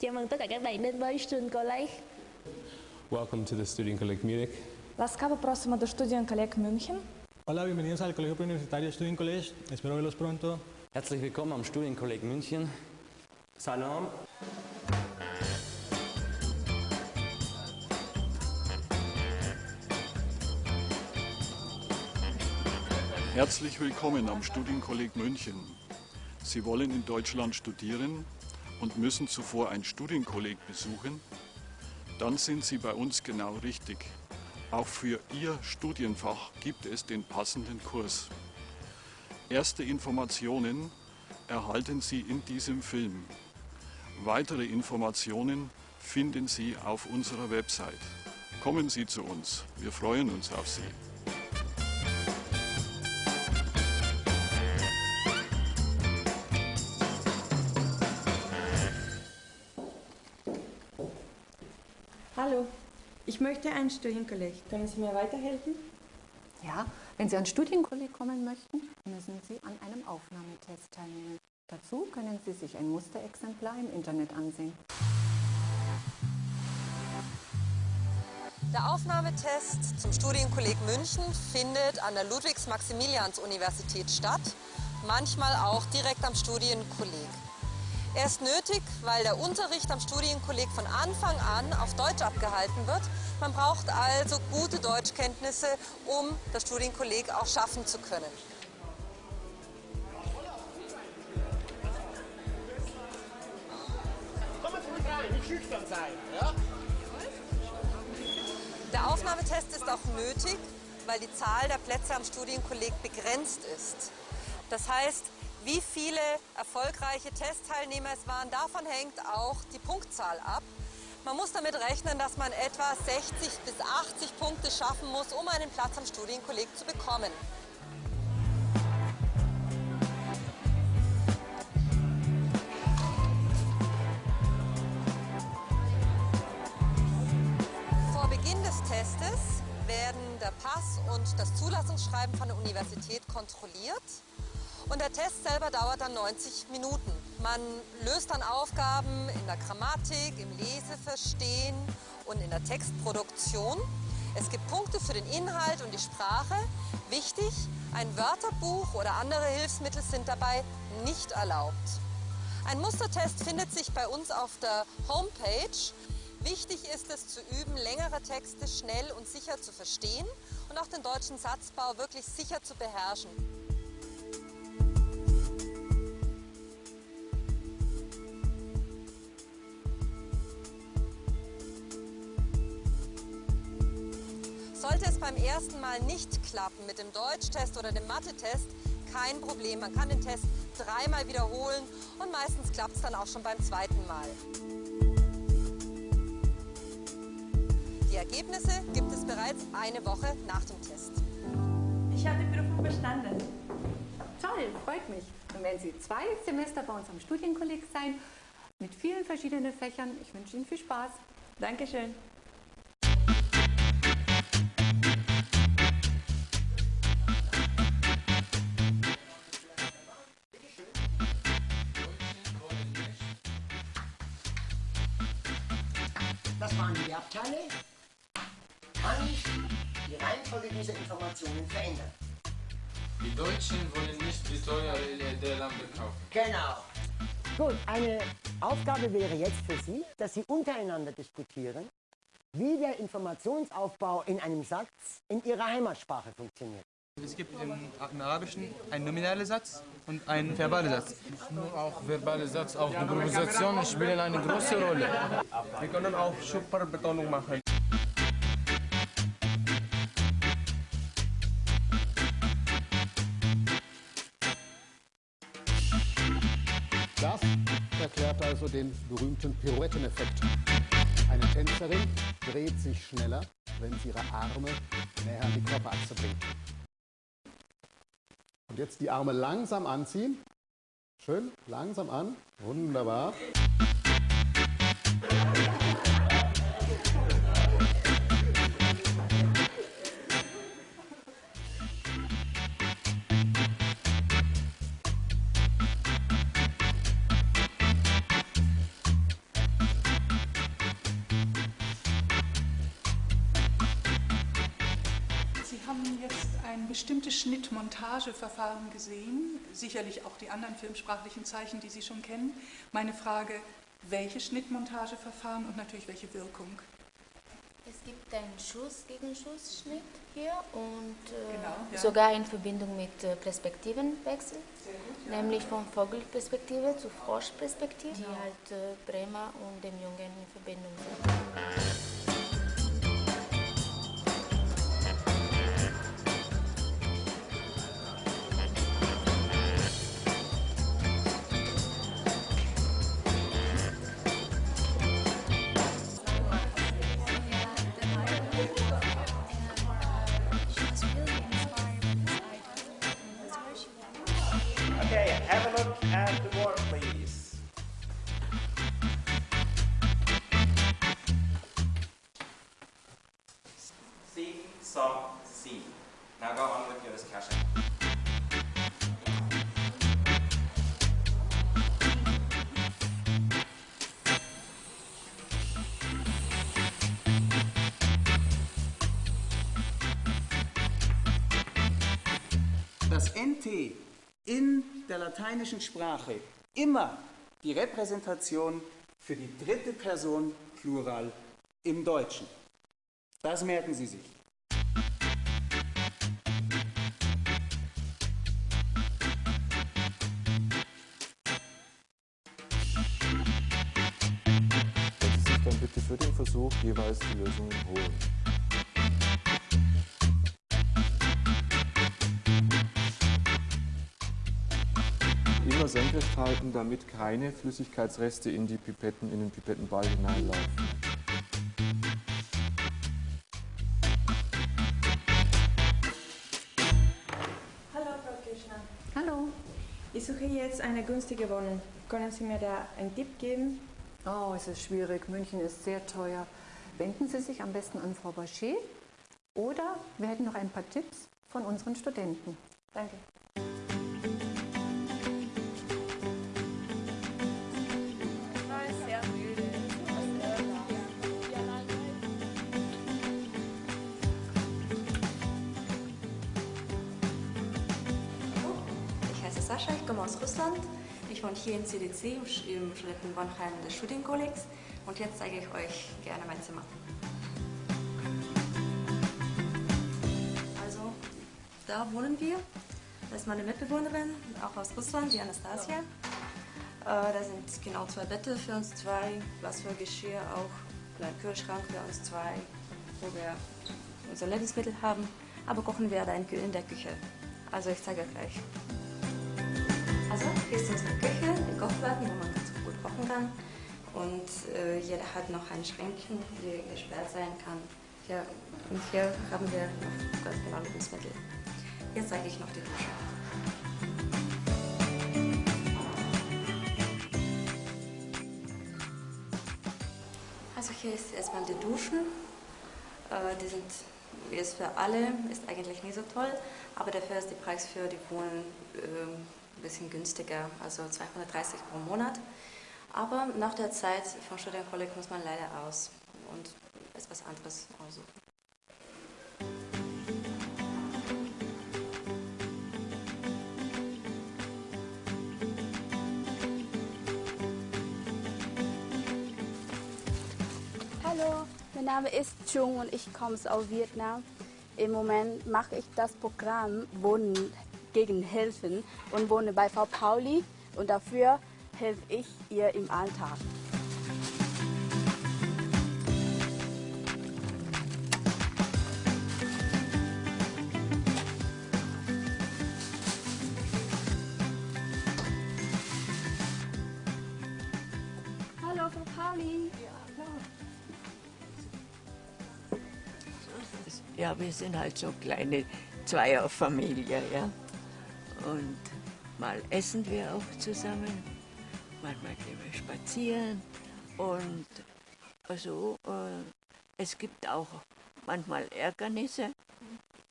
Chào mừng tất cả các bạn đến với Student College. Welcome to the Student College Munich. Ласкаво просимо до Studien Kolleg München. Hola, bienvenidos al Colegio Preuniversitario Student College. Espero verlos pronto. Herzlich willkommen am Studienkolleg München. Salam. Herzlich willkommen am Studienkolleg München. Sie wollen in Deutschland studieren und müssen zuvor ein Studienkolleg besuchen? Dann sind Sie bei uns genau richtig. Auch für Ihr Studienfach gibt es den passenden Kurs. Erste Informationen erhalten Sie in diesem Film. Weitere Informationen finden Sie auf unserer Website. Kommen Sie zu uns. Wir freuen uns auf Sie. Ein Studienkolleg. Können Sie mir weiterhelfen? Ja, wenn Sie an Studienkolleg kommen möchten, müssen Sie an einem Aufnahmetest teilnehmen. Dazu können Sie sich ein Musterexemplar im Internet ansehen. Der Aufnahmetest zum Studienkolleg München findet an der Ludwigs-Maximilians-Universität statt, manchmal auch direkt am Studienkolleg. Er ist nötig, weil der Unterricht am Studienkolleg von Anfang an auf Deutsch abgehalten wird. Man braucht also gute Deutschkenntnisse, um das Studienkolleg auch schaffen zu können. Der Aufnahmetest ist auch nötig, weil die Zahl der Plätze am Studienkolleg begrenzt ist. Das heißt, wie viele erfolgreiche Testteilnehmer es waren, davon hängt auch die Punktzahl ab. Man muss damit rechnen, dass man etwa 60 bis 80 Punkte schaffen muss, um einen Platz am Studienkolleg zu bekommen. Vor Beginn des Testes werden der Pass und das Zulassungsschreiben von der Universität kontrolliert. Und der Test selber dauert dann 90 Minuten. Man löst dann Aufgaben in der Grammatik, im Leseverstehen und in der Textproduktion. Es gibt Punkte für den Inhalt und die Sprache. Wichtig, ein Wörterbuch oder andere Hilfsmittel sind dabei nicht erlaubt. Ein Mustertest findet sich bei uns auf der Homepage. Wichtig ist es zu üben, längere Texte schnell und sicher zu verstehen und auch den deutschen Satzbau wirklich sicher zu beherrschen. Beim ersten Mal nicht klappen mit dem Deutschtest oder dem Mathe-Test, kein Problem. Man kann den Test dreimal wiederholen und meistens klappt es dann auch schon beim zweiten Mal. Die Ergebnisse gibt es bereits eine Woche nach dem Test. Ich habe die Prüfung bestanden. Toll, freut mich. Und wenn Sie zwei Semester bei uns am Studienkolleg sein, mit vielen verschiedenen Fächern, ich wünsche Ihnen viel Spaß. Dankeschön. Waren die Erbteile. Kann ich die Reihenfolge dieser Informationen verändern? Die Deutschen wollen nicht die teure der Lampe kaufen. Genau. Gut, eine Aufgabe wäre jetzt für Sie, dass Sie untereinander diskutieren, wie der Informationsaufbau in einem Satz in Ihrer Heimatsprache funktioniert. Es gibt im, im Arabischen einen nominalen Satz und einen verbalen Satz. Nur auch verbale Satz, auch Improvisationen spielen eine große Rolle. Wir können auch Superbetonung machen. Das erklärt also den berühmten Pirouetteneffekt. Eine Tänzerin dreht sich schneller, wenn sie ihre Arme näher an die Körperachse bringt. Und jetzt die Arme langsam anziehen. Schön, langsam an. Wunderbar. Bestimmte Schnittmontageverfahren gesehen, sicherlich auch die anderen filmsprachlichen Zeichen, die Sie schon kennen. Meine Frage, welche Schnittmontageverfahren und natürlich welche Wirkung? Es gibt einen Schuss gegen Schussschnitt hier und äh, Genau, ja. sogar in Verbindung mit äh, Perspektivenwechsel, gut, ja. nämlich von Vogelperspektive zu Froschperspektive, Genau. die halt äh, Bremer und dem Jungen in Verbindung sind. At the board, please. See, saw, see. Now go on with your discussion. Das NT in der lateinischen Sprache immer die Repräsentation für die dritte Person Plural im Deutschen. Das merken Sie sich. Dann bitte für den Versuch jeweils die Lösungen holen. Senkrecht halten, damit keine Flüssigkeitsreste in die Pipetten, in den Pipettenball hineinlaufen. Hallo, Frau Kirschner. Hallo. Ich suche jetzt eine günstige Wohnung. Können Sie mir da einen Tipp geben? Oh, es ist schwierig. München ist sehr teuer. Wenden Sie sich am besten an Frau Bachet oder wir hätten noch ein paar Tipps von unseren Studenten. Danke. Sascha, ich komme aus Russland. Ich wohne hier in CDC im im Studentenwohnheim des Studienkollegs und jetzt zeige ich euch gerne mein Zimmer. Also, da wohnen wir. Das ist meine Mitbewohnerin, auch aus Russland, die Anastasia. Äh, da sind genau zwei Betten für uns zwei, was für Geschirr auch, ein Kühlschrank für uns zwei, wo wir unsere Lebensmittel haben. Aber kochen wir da in der Küche. Also ich zeige euch gleich. Also hier ist unsere Küche, die Kochplatten, wo man ganz gut kochen kann. Und äh, jeder hat noch ein Schränkchen, die gesperrt sein kann. Hier, und hier haben wir noch ganz genau Lebensmittel. Jetzt zeige ich noch die Dusche. Also hier ist erstmal die Duschen. Äh, die sind jetzt für alle, ist eigentlich nicht so toll, aber dafür ist der Preis für die Wohnung ähm, ein bisschen günstiger, also 230 pro Monat. Aber nach der Zeit vom Studienkolleg muss man leider aus und etwas anderes aussuchen. Hallo, mein Name ist Chung und ich komme aus Vietnam. Im Moment mache ich das Programm Wohnen gegen Helfen und wohne bei Frau Pauli und dafür helfe ich ihr im Alltag. Hallo, Frau Pauli. Ja, wir sind halt so kleine Zweierfamilie, ja. Und mal essen wir auch zusammen, manchmal gehen wir spazieren und also äh, es gibt auch manchmal Ärgernisse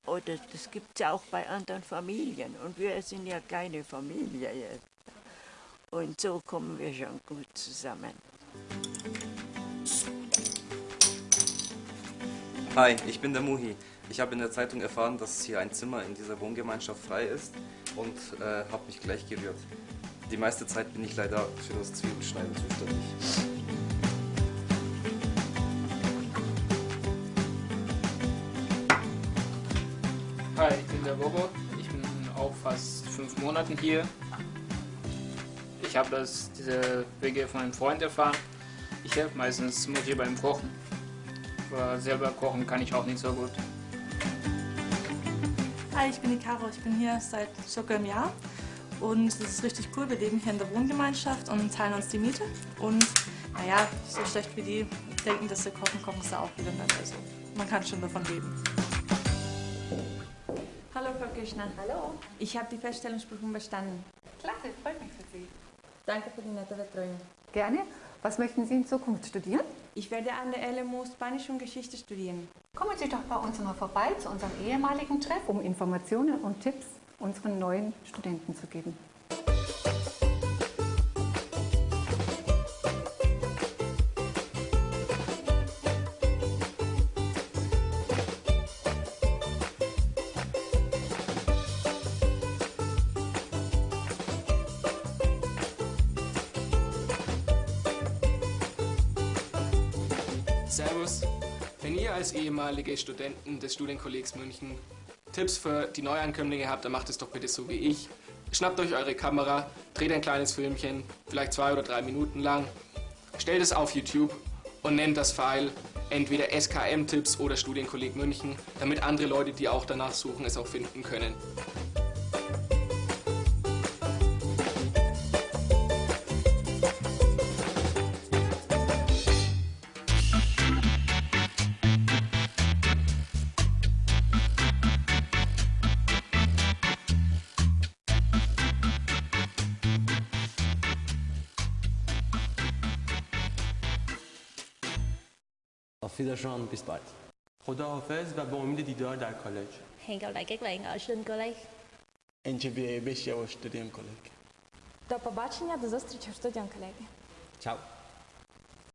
oder das gibt es ja auch bei anderen Familien und wir sind ja keine Familie jetzt. Und so kommen wir schon gut zusammen. Hi, ich bin der Muhi. Ich habe in der Zeitung erfahren, dass hier ein Zimmer in dieser Wohngemeinschaft frei ist und äh, habe mich gleich gerührt. Die meiste Zeit bin ich leider für das Zwiebelschneiden zuständig. Hi, ich bin der Bobo. Ich bin auch fast fünf Monate hier. Ich habe das diese Wege von einem Freund erfahren. Ich helfe meistens Mutti beim Kochen. Aber selber kochen kann ich auch nicht so gut. Hi, ich bin die Caro. Ich bin hier seit circa einem Jahr. Und es ist richtig cool. Wir leben hier in der Wohngemeinschaft und teilen uns die Miete. Und naja, so schlecht wie die denken, dass sie kochen, kochen sie auch wieder nicht. Also man kann schon davon leben. Hallo Frau Kirschner. Hallo. Ich habe die Feststellungsprüfung bestanden. Klasse, freut mich für Sie. Danke für die nette Betreuung. Gerne. Was möchten Sie in Zukunft studieren? Ich werde an der LMU Spanisch und Geschichte studieren. Kommen Sie doch bei uns mal vorbei zu unserem ehemaligen Treff, um Informationen und Tipps unseren neuen Studenten zu geben. Servus. Ihr als ehemalige Studenten des Studienkollegs München Tipps für die Neuankömmlinge habt, dann macht es doch bitte so wie ich. Schnappt euch eure Kamera, dreht ein kleines Filmchen, vielleicht zwei oder drei Minuten lang, stellt es auf YouTube und nennt das File entweder SKM-Tipps oder Studienkolleg München, damit andere Leute, die auch danach suchen, es auch finden können. Auf Wiedersehen, bis bald. خداحافظ و به امید دیدار در کالج Hẹn gặp lại các bạn ở Student College. NCBA Beshia Studium College До побачення, до зустрічі в студіон колеги. Ciao